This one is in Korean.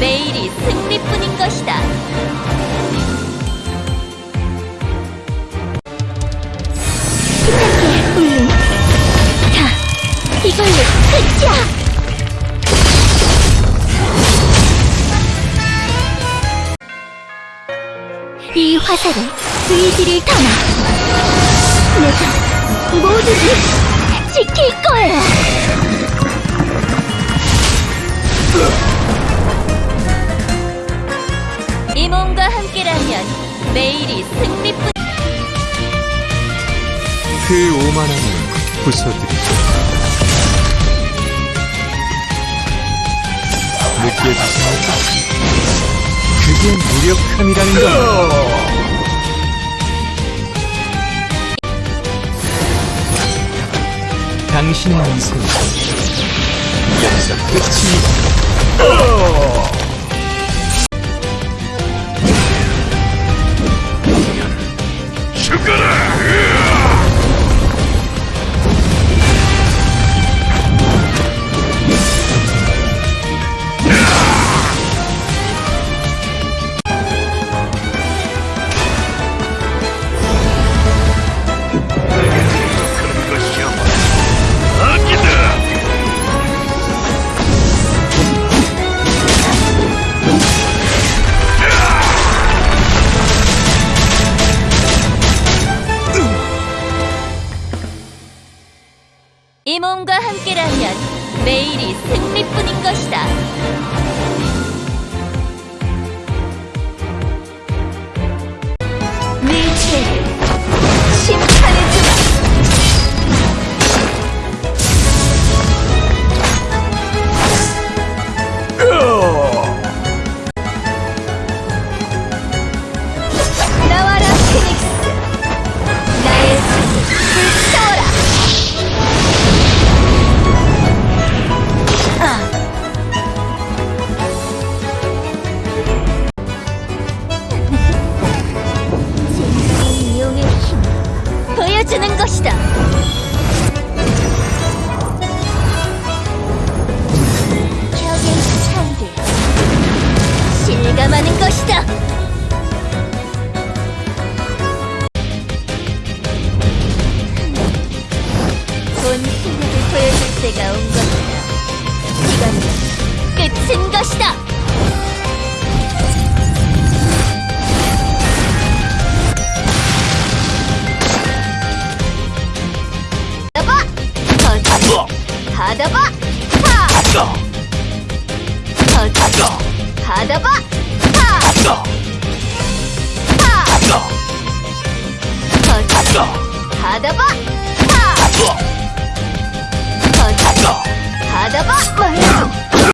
내일이 승리뿐인 것이다. 부탁해, 울림. 자, 이걸로 끝이야! 이 화살에 의지를 담아 내가 모두를 지킬 거야! 매일이 승리뿐. 그 오만함을 부숴드리죠. 느껴지십니까? 그게 무력함이라는 겁니다. 당신의 인생은 여기서 끝입니다. 이 몸과 함께라면 매일이 승리뿐인 것이다. 보여주는 것이다. 격의 차이를 실감하는 것이다. 본 실력을 보여줄 때가 온 것이다. 이건 끝인 것이다. 받아봐! 하! 하! 받아봐! 하! 하! 받아봐! 하! 받아봐! 말해줘!